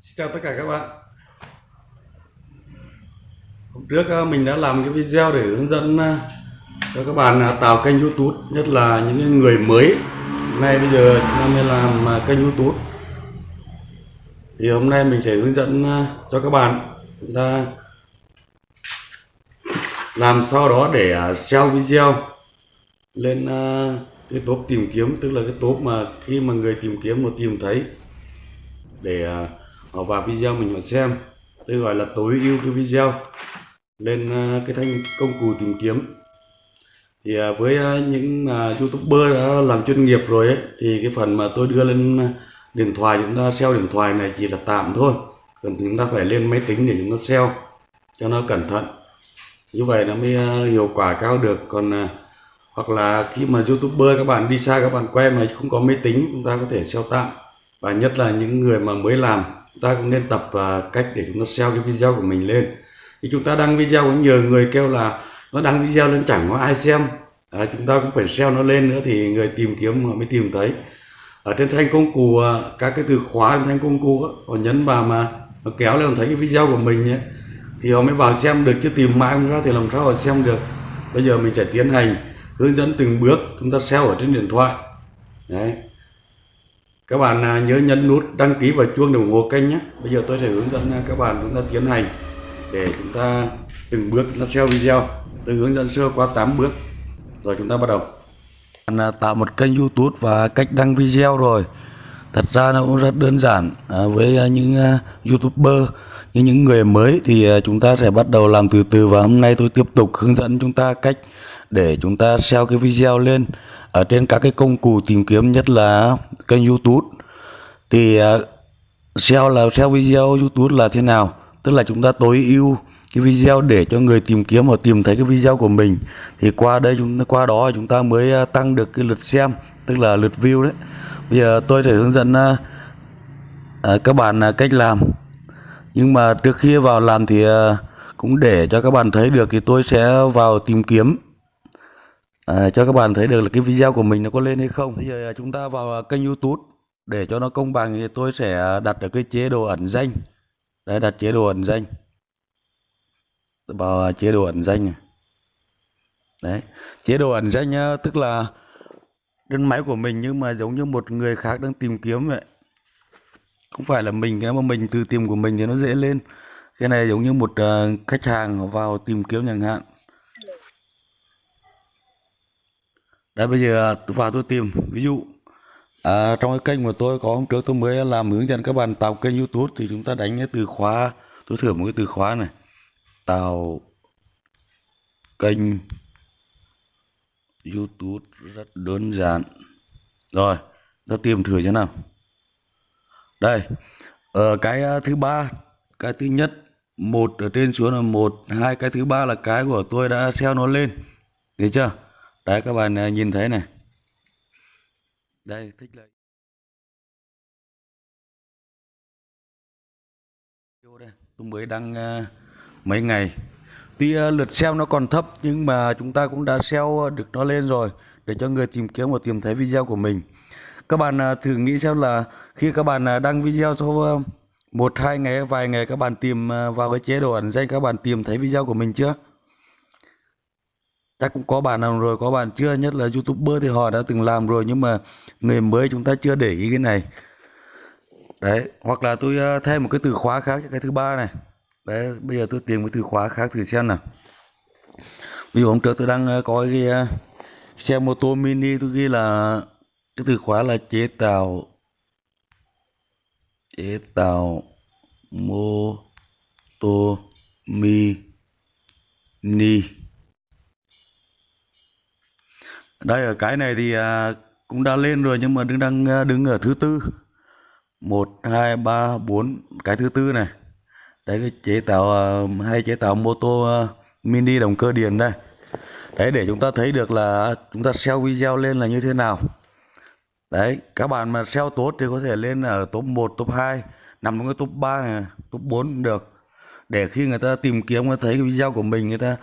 Xin chào tất cả các bạn. Hôm trước ờ, mình đã làm cái video để hướng dẫn ờ, cho các bạn ờ, tạo kênh youtube, Nhất là những người mới. Nay bây giờ chúng ta mới làm kênh youtube. Thì hôm nay mình sẽ hướng dẫn cho các bạn. Chúng ta làm sau đó để sell video lên cái top tìm kiếm. Tức là cái top mà khi mà người tìm kiếm nó tìm thấy để họ vào video mình họ xem. Tôi gọi là tối ưu cái video. Lên ờ, cái thanh công cụ tìm kiếm. Thì ờ, với ờ, những youtuber đã làm chuyên nghiệp rồi ấy, thì cái phần mà tôi đưa lên điện thoại chúng ta SEO điện thoại này chỉ là tạm thôi. Còn chúng ta phải lên máy tính để chúng ta SEO cho nó cẩn thận. Như vậy nó mới hiệu quả cao được. Còn hoặc là khi mà youtuber các bạn đi xa các bạn quen mà không có máy tính chúng ta có thể SEO tạm. Và nhất là những người mà mới làm ta cũng nên tập à, cách để chúng ta SEO cái video của mình lên. Thì chúng ta đăng video có nhiều người kêu là nó đăng video lên chẳng có ai xem. À, chúng ta cũng phải SEO nó lên nữa thì người tìm kiếm họ mới tìm thấy. Ở trên thanh công cụ à, các cái từ khóa trên thanh công cụ họ nhấn vào mà nó kéo lên thấy cái video của mình nhé thì họ mới vào xem được chứ tìm mãi không ra thì làm sao họ xem được. Bây giờ mình sẽ tiến hành hướng dẫn từng bước chúng ta SEO ở trên điện thoại. Đấy các bạn à, nhớ nhấn nút đăng ký và chuông để ủng hộ kênh nhé. Bây giờ tôi sẽ hướng dẫn à, các bạn chúng ta tiến hành để chúng ta từng bước. Nó ta video. Tôi hướng dẫn sơ qua 8 bước. Rồi chúng ta bắt đầu. Bạn à, tạo một kênh YouTube và cách đăng video rồi thật ra nó cũng rất đơn giản à, với à, những uh, YouTuber như những người mới thì uh, chúng ta sẽ bắt đầu làm từ từ và hôm nay tôi tiếp tục hướng dẫn chúng ta cách để chúng ta share cái video lên ở trên các cái công cụ tìm kiếm nhất là kênh YouTube. Thì à, SEO là share video YouTube là thế nào? Tức là chúng ta tối ưu cái video để cho người tìm kiếm và tìm thấy cái video của mình. Thì qua đây chúng qua đó chúng ta mới tăng được cái lượt xem tức là lượt view đấy. Bây giờ tôi sẽ hướng dẫn à, các bạn à, cách làm. Nhưng mà trước khi vào làm thì à, cũng để cho các bạn thấy được thì tôi sẽ vào tìm kiếm. À, cho các bạn thấy được là cái video của mình nó có lên hay không. Bây giờ chúng ta vào kênh YouTube. Để cho nó công bằng thì tôi sẽ đặt ở cái chế độ ẩn danh. Đấy đặt chế độ ẩn danh. Vào chế độ ẩn danh này. Đấy chế độ ẩn danh tức là đơn máy của mình nhưng mà giống như một người khác đang tìm kiếm vậy. Không phải là mình cái mà mình tự tìm của mình thì nó dễ lên. Cái này giống như một uh, khách hàng vào tìm kiếm chẳng hạn. Đấy bây giờ tôi vào tôi tìm. Ví dụ à, trong cái kênh của tôi có hôm trước tôi mới làm hướng dẫn các bạn tạo kênh YouTube thì chúng ta đánh cái từ khóa tôi thử một cái từ khóa này. Tạo kênh YouTube rất đơn giản. Rồi ta tìm thử thế nào. Đây ở cái ờ, thứ ba, cái thứ nhất, một ở trên xuống là một, hai, cái thứ ba là cái của tôi đã xeo nó lên. Thấy chưa? Đấy, các bạn ờ, nhìn thấy này. Đây, thích lấy. Đây, tôi mới đăng mấy ngày tuy ờ, lượt SEO nó còn thấp, nhưng mà chúng ta cũng đã SEO ờ, được nó lên rồi, để cho người tìm kiếm và tìm thấy video của mình. Các bạn ờ, thử nghĩ xem là khi các bạn đăng video sau một, hai ngày, vài ngày các bạn tìm vào cái chế độ ẩn danh, các bạn tìm thấy video của mình chưa? Chắc cũng có bạn nào rồi, có bạn chưa? Nhất là youtuber thì họ đã từng làm rồi, nhưng mà người mới chúng ta chưa để ý cái này. Đấy, hoặc là tôi thêm một cái từ khóa khác cho cái thứ ba này đấy bây giờ tôi tìm cái từ khóa khác thử xem nào. Ví dụ hôm trước tôi đang ờ, có cái ờ, xe mô tô mini, tôi ghi là, cái từ khóa là chế tạo chế tạo mô tô mini. Đây, ở cái này thì à, cũng đã lên rồi nhưng mà đứng, đang ờ, đứng ở thứ tư. Một, hai, ba, bốn, cái thứ tư này đấy cái chế tạo ờ, hay chế tạo mô tô ờ, mini động cơ điện đây. Đấy để chúng ta thấy được là à, chúng ta SEO video lên là như thế nào. Đấy các bạn mà SEO tốt thì có thể lên ở top 1, top 2 nằm trong cái top 3 này top 4 cũng được. Để khi người ta tìm kiếm người ta thấy cái video của mình người ta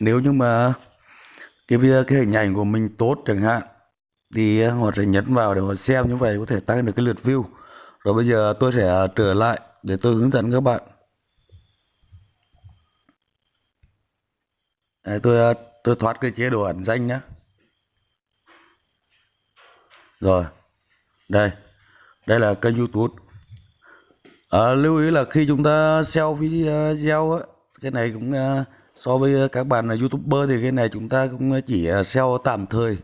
nếu như mà cái video cái hình ảnh của mình tốt chẳng hạn thì à, họ sẽ nhấn vào để họ xem như vậy có thể tăng được cái lượt view. Rồi bây giờ tôi sẽ trở lại để tôi hướng dẫn các bạn. Đấy, tôi ờ, tôi thoát cái chế độ ẩn danh nhé rồi đây đây là kênh youtube. À, lưu ý là khi chúng ta SEO ờ, video á cái này cũng so với các bạn là youtuber thì cái này chúng ta cũng chỉ sell tạm thời.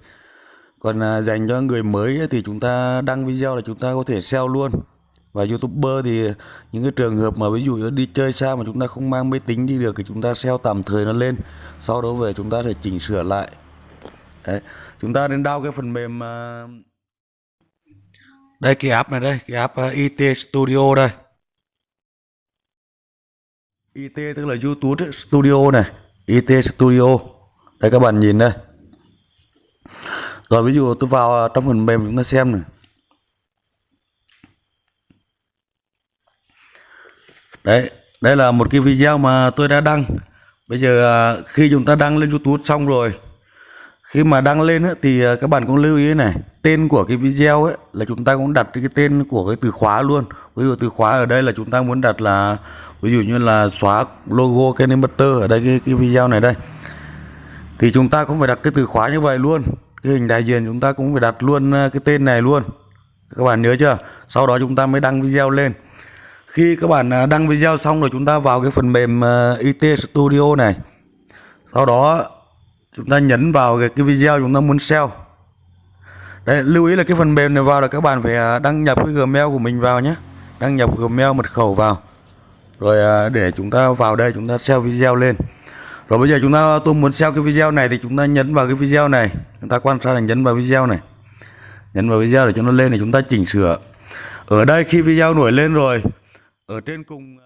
Còn dành cho người mới thì chúng ta đăng video là chúng ta có thể sell luôn và youtuber thì những cái trường hợp mà ví dụ đi chơi xa mà chúng ta không mang máy tính đi được thì chúng ta SEO tạm thời nó lên. Sau đó về chúng ta sẽ chỉnh sửa lại. Đấy. chúng ta nên đau cái phần mềm à, đây, cái app này đây, cái app à, IT Studio đây. IT tức là YouTube Studio này IT Studio. Đây, các bạn nhìn đây. Rồi ví dụ tôi vào à, trong phần mềm chúng ta xem này. Đấy đây là một cái video mà tôi đã đăng. Bây giờ à, khi chúng ta đăng lên YouTube xong rồi khi mà đăng lên thì à, các bạn cũng lưu ý này tên của cái video ấy là chúng ta cũng đặt cái tên của cái từ khóa luôn. Ví dụ từ khóa ở đây là chúng ta muốn đặt là ví dụ như là xóa logo Kenny Butter ở đây cái, cái video này đây. Thì chúng ta cũng phải đặt cái từ khóa như vậy luôn. Cái hình đại diện chúng ta cũng phải đặt luôn à, cái tên này luôn. Các bạn nhớ chưa? Sau đó chúng ta mới đăng video lên khi các bạn à, đăng video xong rồi chúng ta vào cái phần mềm à, IT Studio này. Sau đó chúng ta nhấn vào cái, cái video chúng ta muốn sell. Đấy, lưu ý là cái phần mềm này vào là các bạn phải à, đăng nhập cái Gmail của mình vào nhé. Đăng nhập Gmail mật khẩu vào. Rồi để chúng ta vào đây chúng ta sell video lên. Rồi bây giờ chúng ta tôi muốn sell cái video này thì chúng ta nhấn vào cái video này. Chúng ta quan sát là nhấn vào video này. Nhấn vào video để cho nó lên thì chúng ta chỉnh sửa. Ở đây khi video nổi lên rồi ở trên cùng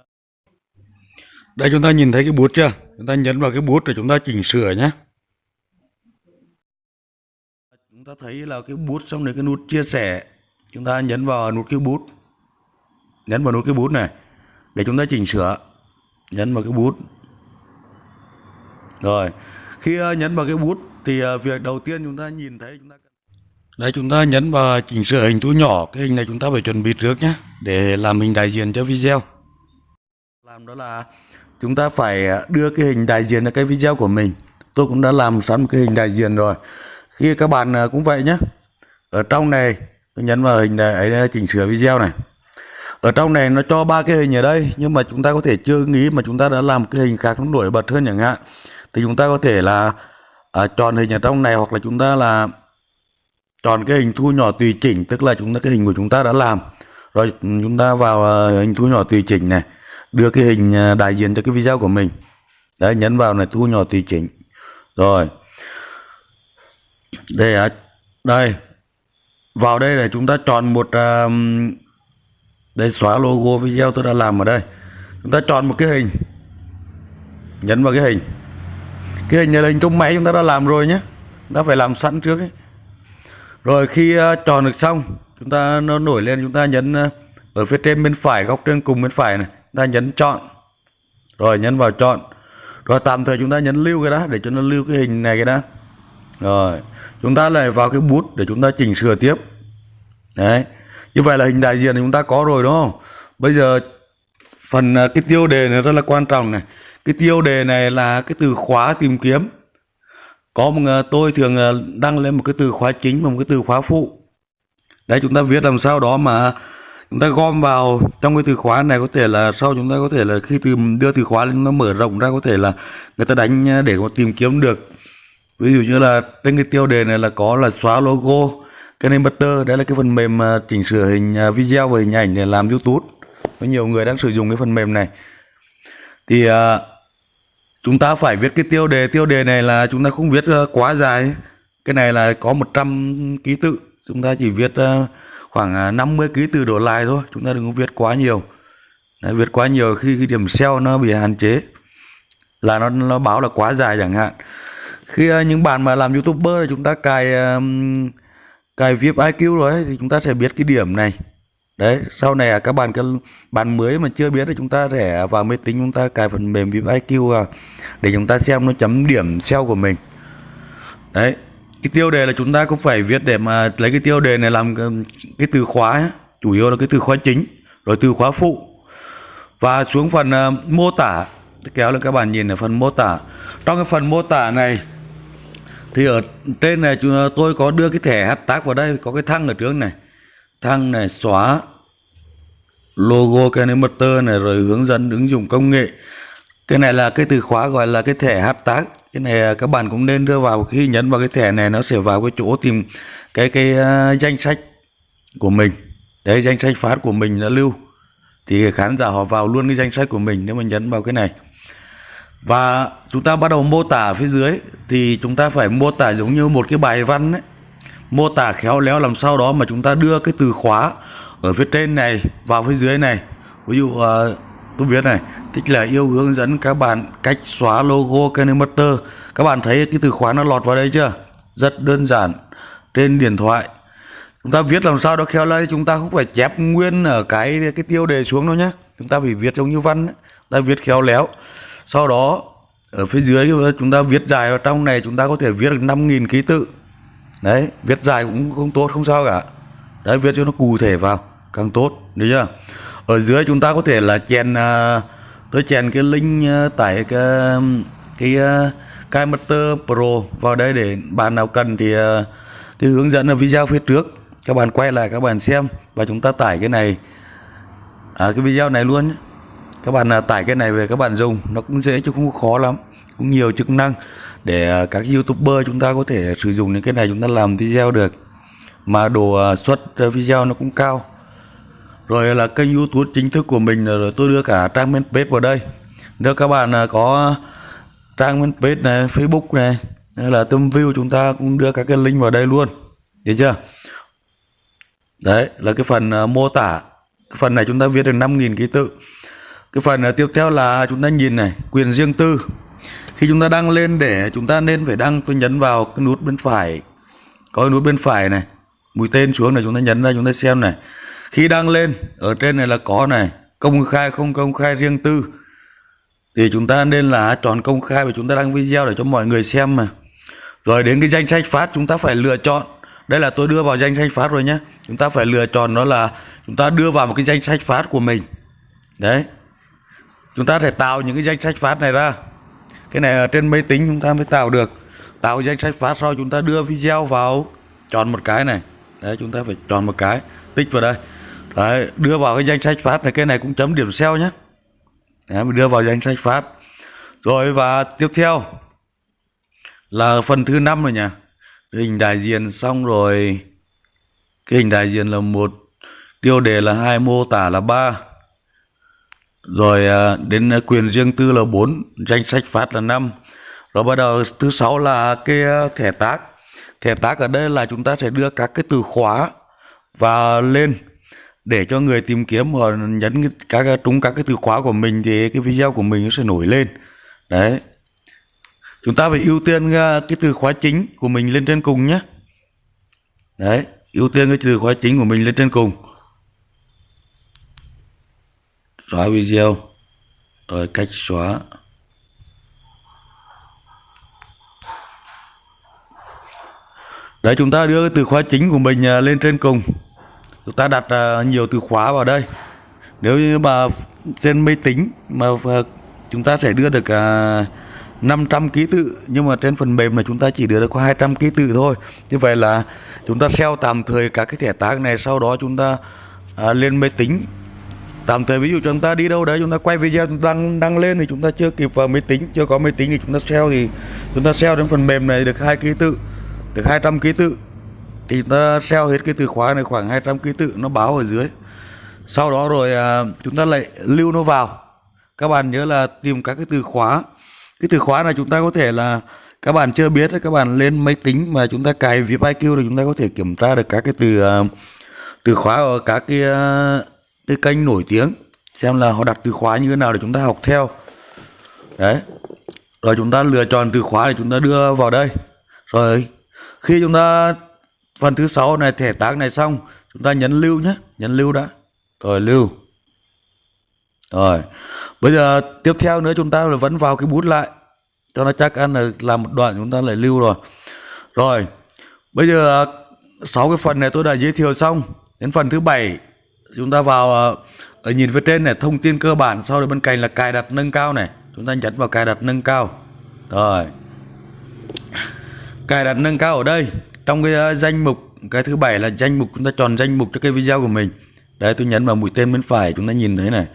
đây chúng ta nhìn thấy cái bút chưa? Chúng ta nhấn vào cái bút để chúng ta chỉnh sửa nhé. Chúng ta thấy là cái bút xong này cái nút chia sẻ chúng ta nhấn vào nút cái bút. Nhấn vào nút cái bút này để chúng ta chỉnh sửa. Nhấn vào cái bút. Rồi khi ờ, nhấn vào cái bút thì ờ, việc đầu tiên chúng ta nhìn thấy chúng ta đây chúng ta nhấn vào chỉnh sửa hình thu nhỏ. Cái hình này chúng ta phải chuẩn bị trước nhé để làm hình đại diện cho video. Làm đó là chúng ta phải đưa cái hình đại diện ở cái video của mình. Tôi cũng đã làm sẵn một cái hình đại diện rồi. Khi các bạn à, cũng vậy nhé. Ở trong này tôi nhấn vào hình này ấy chỉnh sửa video này. Ở trong này nó cho ba cái hình ở đây nhưng mà chúng ta có thể chưa nghĩ mà chúng ta đã làm cái hình khác nó nổi bật hơn chẳng hạn. Thì chúng ta có thể là à, chọn hình ở trong này hoặc là chúng ta là chọn cái hình thu nhỏ tùy chỉnh tức là chúng ta cái hình của chúng ta đã làm. Rồi chúng ta vào ờ, hình thu nhỏ tùy chỉnh này đưa cái hình ờ, đại diện cho cái video của mình. Đấy nhấn vào này thu nhỏ tùy chỉnh. Rồi. Đây à, đây. Vào đây là chúng ta chọn một uh, đây xóa logo video tôi đã làm ở đây. Chúng ta chọn một cái hình. Nhấn vào cái hình. Cái hình này là hình trong máy chúng ta đã làm rồi nhé. Chúng ta phải làm sẵn trước ấy rồi khi ờ, tròn chọn được xong, chúng ta nó nổi lên, chúng ta nhấn ờ, ở phía trên bên phải, góc trên cùng bên phải này, chúng ta nhấn chọn. Rồi nhấn vào chọn. Rồi tạm thời chúng ta nhấn lưu cái đó, để cho nó lưu cái hình này cái đó. Rồi, chúng ta lại vào cái bút để chúng ta chỉnh sửa tiếp. Đấy, như vậy là hình đại diện thì chúng ta có rồi, đúng không? Bây giờ, phần ờ, cái tiêu đề này rất là quan trọng này. Cái tiêu đề này là cái từ khóa tìm kiếm có một ờ, tôi thường ờ, đăng lên một cái từ khóa chính và một cái từ khóa phụ. Đấy chúng ta viết làm sao đó mà chúng ta gom vào trong cái từ khóa này có thể là sau chúng ta có thể là khi từ đưa từ khóa lên nó mở rộng ra có thể là người ta đánh ờ, để có tìm kiếm được. Ví dụ như là trên cái tiêu đề này là có là xóa logo cái name butter đây là cái phần mềm chỉnh sửa hình video và hình ảnh để làm youtube. Có nhiều người đang sử dụng cái phần mềm này. Thì uh, chúng ta phải viết cái tiêu đề. Tiêu đề này là chúng ta không viết ờ, quá dài. Cái này là có 100 ký tự. Chúng ta chỉ viết ờ, khoảng ờ, 50 ký tự đổ lại thôi. Chúng ta đừng có viết quá nhiều. Đấy, viết quá nhiều khi cái điểm SEO nó bị hạn chế. Là nó nó báo là quá dài chẳng hạn. Khi những bạn mà làm youtuber thì chúng ta cài cài VIP IQ rồi thì chúng ta sẽ biết cái điểm này đấy sau này à, các bạn các bạn mới mà chưa biết thì chúng ta sẽ vào máy tính chúng ta cài phần mềm VIP IQ vào để chúng ta xem nó chấm điểm SEO của mình. Đấy cái tiêu đề là chúng ta cũng phải viết để mà lấy cái tiêu đề này làm cái, cái từ khóa ấy. chủ yếu là cái từ khóa chính rồi từ khóa phụ. Và xuống phần uh, mô tả kéo lên các bạn nhìn ở phần mô tả. Trong cái phần mô tả này thì ở trên này chúng à, tôi có đưa cái thẻ hợp tác vào đây có cái thăng ở trước này thăng này xóa logo Kinemaster này rồi hướng dẫn ứng dụng công nghệ. Cái này là cái từ khóa gọi là cái thẻ hashtag cái này à, các bạn cũng nên đưa vào khi nhấn vào cái thẻ này nó sẽ vào cái chỗ tìm cái cái uh, danh sách của mình. Đấy danh sách phát của mình đã lưu. Thì khán giả họ vào luôn cái danh sách của mình nếu mà nhấn vào cái này. Và chúng ta bắt đầu mô tả phía dưới. Thì chúng ta phải mô tả giống như một cái bài văn ấy mô tả khéo léo làm sao đó mà chúng ta đưa cái từ khóa ở phía trên này vào phía dưới này. Ví dụ uh, tôi viết này thích là yêu hướng dẫn các bạn cách xóa logo Kinemaster các bạn thấy cái từ khóa nó lọt vào đây chưa? Rất đơn giản trên điện thoại. Chúng ta viết làm sao đó khéo léo chúng ta không phải chép nguyên ở cái cái tiêu đề xuống đâu nhé chúng ta phải viết giống như văn ấy. ta viết khéo léo. Sau đó ở phía dưới chúng ta viết dài vào trong này chúng ta có thể viết được 5.000 ký tự đấy viết dài cũng không tốt không sao cả. Đấy viết cho nó cụ thể vào càng tốt được chưa? Ở dưới chúng ta có thể là chèn uh, tôi chèn cái link uh, tải cái cái à, uh, cái Pro vào đây để bạn nào cần thì uh, thì hướng dẫn ở video phía trước. Các bạn quay lại các bạn xem và chúng ta tải cái này. À, cái video này luôn nhé các bạn uh, tải cái này về các bạn dùng nó cũng dễ chứ không khó lắm cũng nhiều chức năng để à, các youtuber chúng ta có thể sử dụng những cái này chúng ta làm video được. Mà độ xuất suất à, video nó cũng cao. Rồi là kênh youtube chính thức của mình, rồi tôi đưa cả trang fanpage vào đây. Nếu các bạn có trang fanpage này, facebook này, hay là tâm view, chúng ta cũng đưa các cái link vào đây luôn. Được chưa? Đấy, là cái phần mô tả. Cái phần này chúng ta viết được 5.000 ký tự. Cái phần tiếp theo là chúng ta nhìn này, quyền riêng tư khi chúng ta đăng lên để chúng ta nên phải đăng tôi nhấn vào cái nút bên phải. Có cái nút bên phải này, mũi tên xuống này chúng ta nhấn ra chúng ta xem này. Khi đăng lên, ở trên này là có này, công khai không công khai riêng tư. Thì chúng ta nên là chọn công khai và chúng ta đăng video để cho mọi người xem mà. Rồi đến cái danh sách phát, chúng ta phải lựa chọn. Đây là tôi đưa vào danh sách phát rồi nhé chúng ta phải lựa chọn đó là chúng ta đưa vào một cái danh sách phát của mình. Đấy. Chúng ta phải tạo những cái danh sách phát này ra cái này ở trên máy tính chúng ta mới tạo được. Tạo danh sách phát sau chúng ta đưa video vào. Chọn một cái này. Đấy chúng ta phải chọn một cái. Tích vào đây. Đấy đưa vào cái danh sách phát này. Cái này cũng chấm điểm SEO nhé. Đấy, mình đưa vào danh sách phát. Rồi và tiếp theo là phần thứ năm rồi nhỉ. Hình đại diện xong rồi. Cái hình đại diện là một. Tiêu đề là hai mô tả là ba rồi à, đến à, quyền riêng tư là 4 danh sách phát là 5 rồi bắt đầu, thứ sáu là cái à, thẻ tác. Thẻ tác ở đây là chúng ta sẽ đưa các cái từ khóa và lên để cho người tìm kiếm họ nhấn các trúng các cái từ khóa của mình thì cái video của mình nó sẽ nổi lên. Đấy. Chúng ta phải ưu tiên cái từ khóa chính của mình lên trên cùng nhé. Đấy, ưu tiên cái từ khóa chính của mình lên trên cùng xóa video. Rồi cách xóa. Đấy chúng ta đưa từ khóa chính của mình à, lên trên cùng. Chúng ta đặt à, nhiều từ khóa vào đây. Nếu như mà trên máy tính mà à, chúng ta sẽ đưa được 500 ký tự, nhưng mà trên phần mềm là chúng ta chỉ đưa được có 200 ký tự thôi. Như vậy là chúng ta SEO tạm thời các cái thẻ tác này, sau đó chúng ta lên máy tính tạm thời ví dụ chúng ta đi đâu đấy chúng ta quay video chúng ta đăng đăng lên thì chúng ta chưa kịp vào máy tính chưa có máy tính thì chúng ta SEO thì chúng ta SEO trên phần mềm này được hai ký tự được 200 ký tự thì chúng ta SEO hết cái từ khóa này khoảng 200 ký tự nó báo ở dưới sau đó rồi à, chúng ta lại lưu nó vào các bạn nhớ là tìm các cái từ khóa cái từ khóa này chúng ta có thể là các bạn chưa biết các bạn lên máy tính mà chúng ta cài VIP IQ thì chúng ta có thể kiểm tra được các cái từ uh, từ khóa ở các cái uh, cái kênh nổi tiếng, xem là họ đặt từ khóa như thế nào để chúng ta học theo. Đấy. Rồi chúng ta lựa chọn từ khóa để chúng ta đưa vào đây. Rồi, khi chúng ta, phần thứ sáu này, thẻ tác này xong, chúng ta nhấn lưu nhé. Nhấn lưu đã. Rồi, lưu. Rồi. Bây giờ, tiếp theo nữa chúng ta vẫn vào cái bút lại. Cho nó chắc ăn là làm một đoạn, chúng ta lại lưu rồi. Rồi, bây giờ, sáu cái phần này tôi đã giới thiệu xong. Đến phần thứ bảy chúng ta vào ở nhìn phía trên này thông tin cơ bản sau đó bên cạnh là cài đặt nâng cao này. Chúng ta nhấn vào cài đặt nâng cao. Rồi. Cài đặt nâng cao ở đây. Trong cái ờ, danh mục cái thứ bảy là danh mục chúng ta chọn danh mục cho cái video của mình. Đấy tôi nhấn vào mũi tên bên phải chúng ta nhìn thấy này.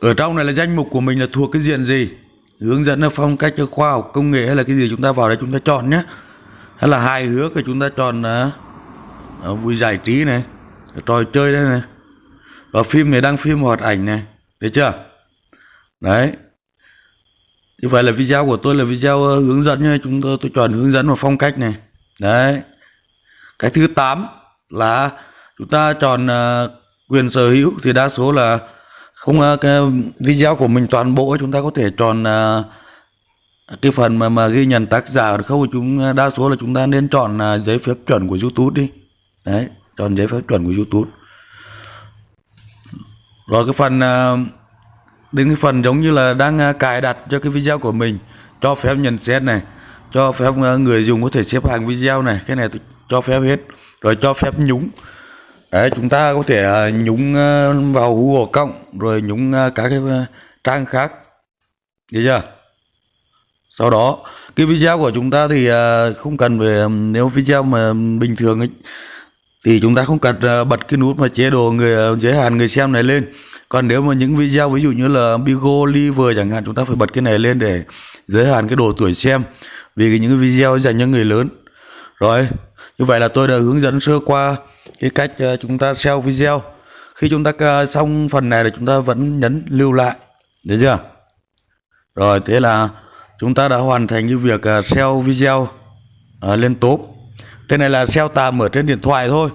Ở trong này là danh mục của mình là thuộc cái diện gì? Hướng dẫn là phong cách cho khoa học công nghệ hay là cái gì chúng ta vào đây chúng ta chọn nhé. Hay là hài hước thì chúng ta chọn uh, vui giải trí này trò chơi đây này và phim này đang phim hoạt ảnh này. Được chưa? Đấy. Như vậy là video của tôi là video ờ, hướng dẫn nha chúng tôi tôi chọn hướng dẫn và phong cách này. Đấy. Cái thứ 8 là chúng ta chọn uh, quyền sở hữu thì đa số là không uh, cái video của mình toàn bộ chúng ta có thể chọn uh, cái phần mà mà ghi nhận tác giả. Không chúng đa số là chúng ta nên chọn uh, giấy phép chuẩn của YouTube đi. Đấy chọn giấy phép chuẩn của YouTube rồi cái phần ờ, đến cái phần giống như là đang ờ, cài đặt cho cái video của mình, cho phép nhận xét này, cho phép ờ, người dùng có thể xếp hàng video này, cái này cho phép hết, rồi cho phép nhúng. Đấy, chúng ta có thể nhúng vào Google cộng, rồi nhúng các cái trang khác. Được chưa? Sau đó, cái video của chúng ta thì không cần về nếu video mà bình thường ấy thì chúng ta không cần ờ, bật cái nút mà chế độ người ờ, giới hạn người xem này lên. Còn nếu mà những video ví dụ như là Bigo, Liver chẳng hạn, chúng ta phải bật cái này lên để giới hạn cái độ tuổi xem. Vì những video dành cho người lớn. Rồi, như vậy là tôi đã hướng dẫn sơ qua cái cách ờ, chúng ta xem video. Khi chúng ta xong phần này là chúng ta vẫn nhấn lưu lại. Được chưa? Rồi, thế là chúng ta đã hoàn thành cái việc xem video lên top cái này là SEO tạm ở trên điện thoại thôi.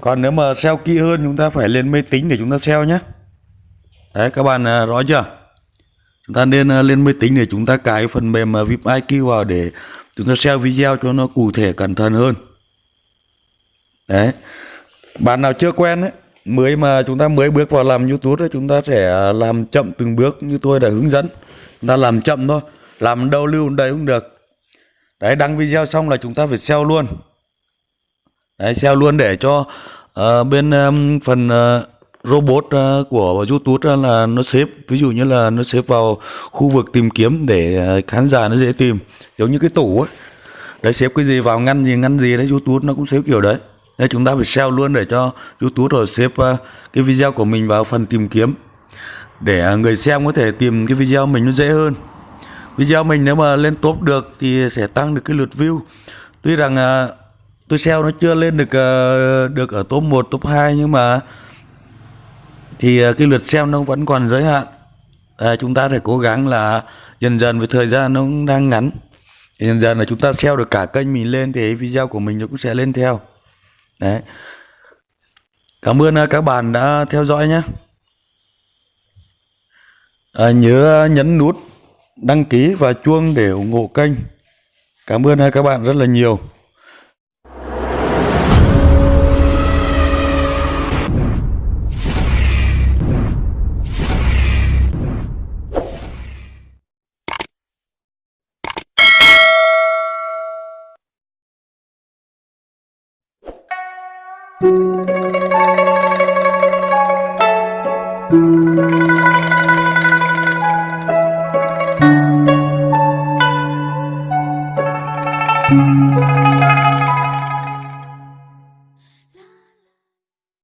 Còn nếu mà SEO kỹ hơn chúng ta phải lên máy tính để chúng ta SEO nhé. Đấy các bạn à, rõ chưa? Chúng ta nên à, lên máy tính để chúng ta cài phần mềm à, VIP IQ vào để chúng ta SEO video cho nó cụ thể cẩn thận hơn. Đấy. Bạn nào chưa quen ấy mới mà chúng ta mới bước vào làm YouTube ấy, chúng ta sẽ làm chậm từng bước như tôi đã hướng dẫn. Chúng ta làm chậm thôi. Làm đâu lưu đây cũng được đấy đăng video xong là chúng ta phải SEO luôn. Đấy SEO luôn để cho uh, bên um, phần uh, robot uh, của YouTube là nó xếp ví dụ như là nó xếp vào khu vực tìm kiếm để uh, khán giả nó dễ tìm giống như cái tủ ấy. Đấy xếp cái gì vào ngăn gì ngăn gì đấy YouTube nó cũng xếp kiểu đấy. Nên chúng ta phải SEO luôn để cho YouTube rồi xếp uh, cái video của mình vào phần tìm kiếm để uh, người xem có thể tìm cái video mình nó dễ hơn video mình nếu mà lên top được thì sẽ tăng được cái lượt view. Tuy rằng à, tôi SEO nó chưa lên được à, được ở top 1, top 2 nhưng mà thì à, cái lượt xem nó vẫn còn giới hạn. À, chúng ta phải cố gắng là dần dần với thời gian nó cũng đang ngắn. Thì dần dần là chúng ta SEO được cả kênh mình lên thì video của mình nó cũng sẽ lên theo. Đấy. Cảm ơn à, các bạn đã theo dõi nhé. À, nhớ nhấn nút đăng ký và chuông để ủng hộ kênh. Cảm ơn các bạn rất là nhiều.